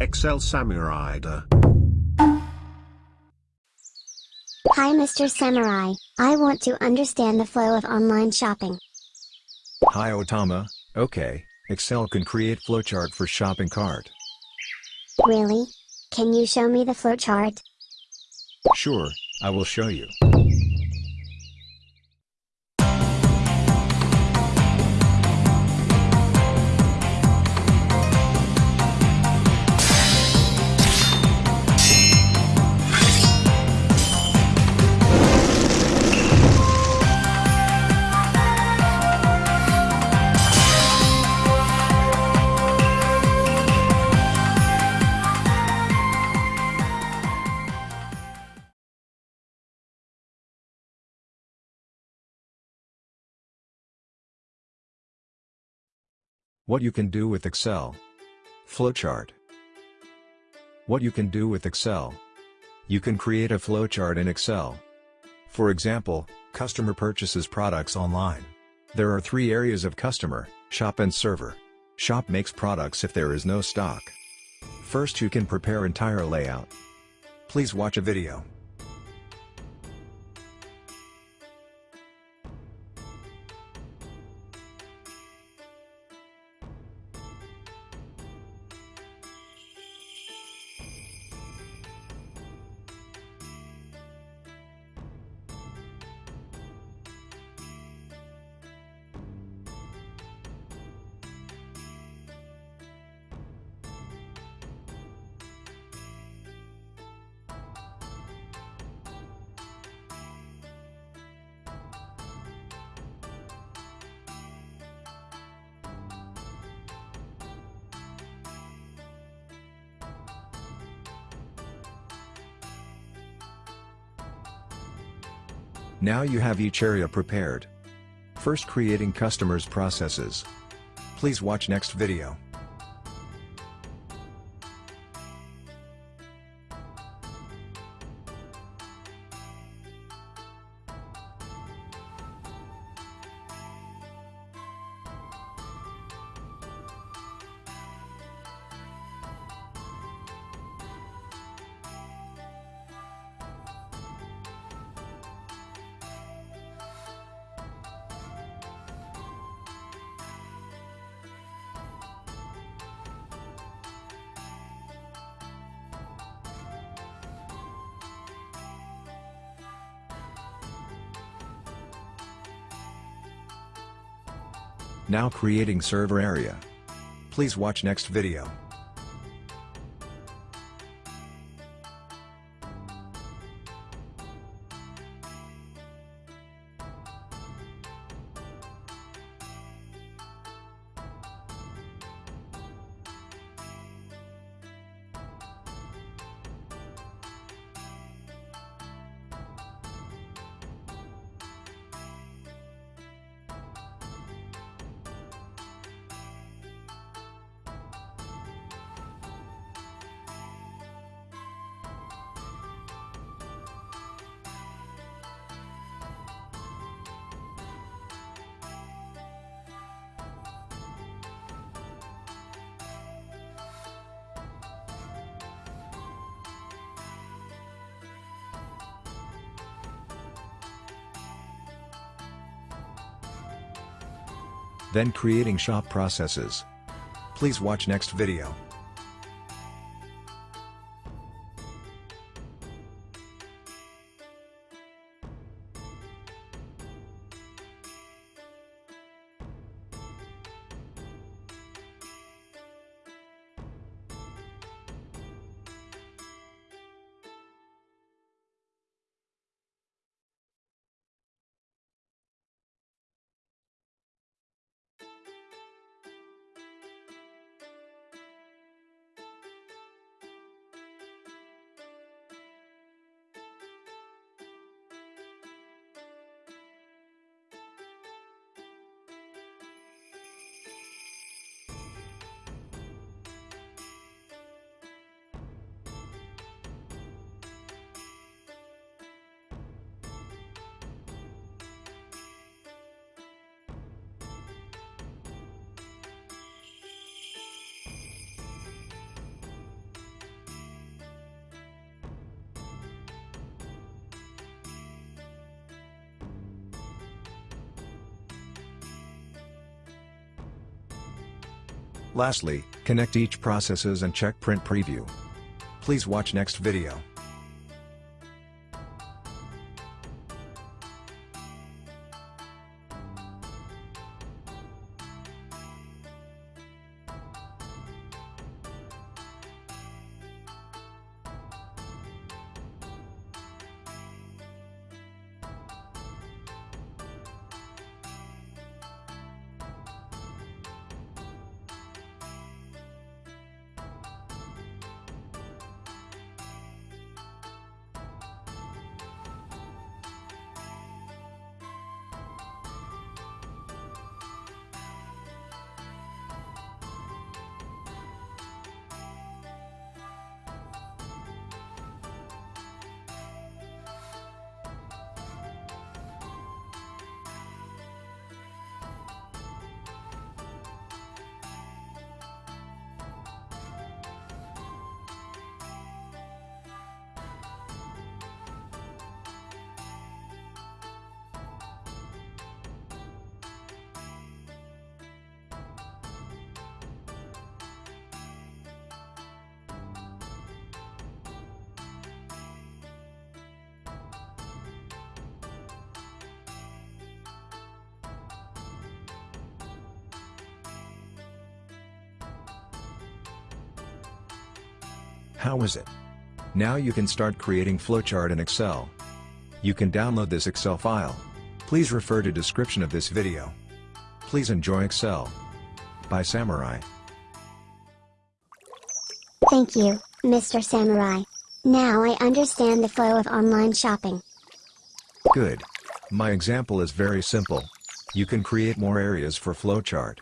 Excel Samurida. Hi Mr. Samurai, I want to understand the flow of online shopping. Hi Otama, okay, Excel can create flowchart for shopping cart. Really? Can you show me the flowchart? Sure, I will show you. What you can do with Excel. Flowchart. What you can do with Excel. You can create a flowchart in Excel. For example, customer purchases products online. There are three areas of customer, shop and server. Shop makes products if there is no stock. First you can prepare entire layout. Please watch a video. Now you have each area prepared. First creating customers processes. Please watch next video. Now creating server area. Please watch next video. Then creating shop processes. Please watch next video. Lastly, connect each processes and check print preview. Please watch next video. How is it? Now you can start creating flowchart in Excel. You can download this Excel file. Please refer to description of this video. Please enjoy Excel. By Samurai. Thank you, Mr. Samurai. Now I understand the flow of online shopping. Good. My example is very simple. You can create more areas for flowchart.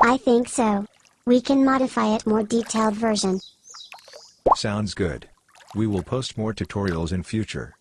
I think so. We can modify it more detailed version. Sounds good. We will post more tutorials in future.